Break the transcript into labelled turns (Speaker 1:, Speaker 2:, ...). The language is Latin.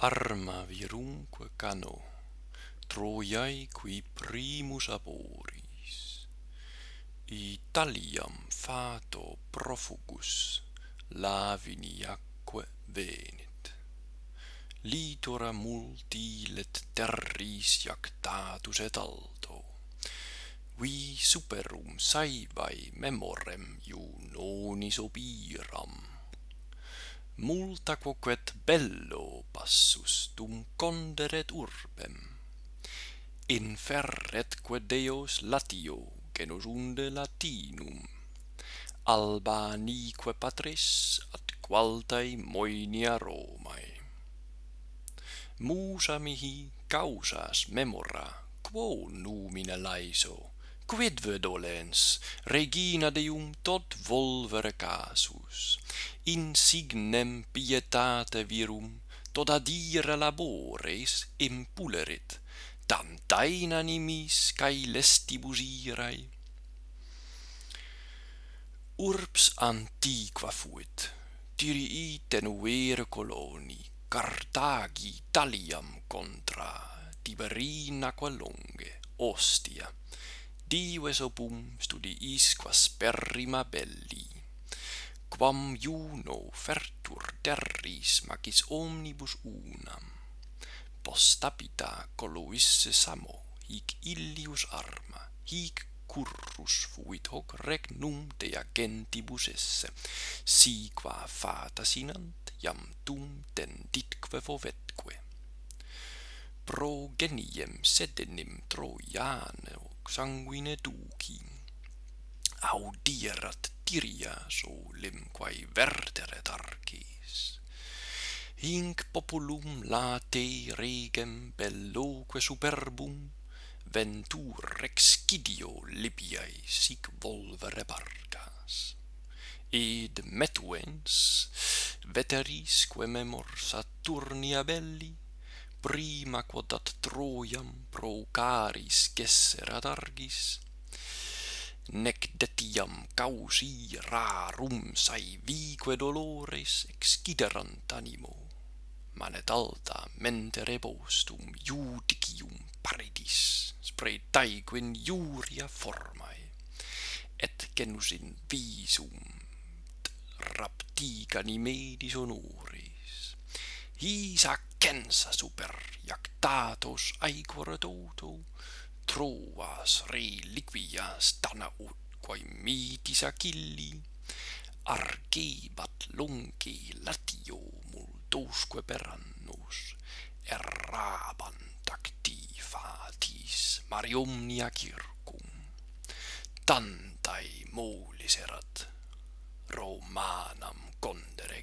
Speaker 1: arma virumque cano, Troiae qui primus aboris. Italiam fato profugus, laviniaque venit. Litora multilet terris iactatus et alto, vi superum saevae memorem iunonis obiram multa quoquet bello passus dum conderet urbem. Inferretque Deos Latio, genus unde Latinum. Albanique patris ad qualtae moenia Romae. Musa mihi causas memora, quo numina laiso, quid dolens regina deum tot volvere casus. Insignem pietate virum tot adire labores impulerit tantae tain animis cae lestibus irae urbs antiqua fuit. Tirii tenuere coloni cartagi Taliam contra Tiberina qua longe Ostia dives opum studiis quas perrima belli. Quam Juno fertur terris magis omnibus unam. Postapita coluisse samo hic illius arma hic currus fuit hoc regnum de agentibus esse. Si qua fata sinant iam tum tenditque fovetque. pro geniem sedenim Trojane sanguine duci. Audirat tiria solem quae verteret arces hinc populum late regem belloque superbum ventur excidio Libiae sic volvere barcas. Id metuens veteris quae memor Saturnia belli prima quod ad Troiam procaris gesserat argis, nec detiam causi rarum saevique dolores exciderant animo, manet alta mente repostum judicium paridis, spretaeque in iuria formae, et genus in visum raptica nimedis disonor, his Isacensa super jactatos aequor toto Troas reliquias Danaut quae mitis Achilli argebat lungi latio multosque per annus errabant activatis mariomnia circum. Tantae molis erat Romanam condere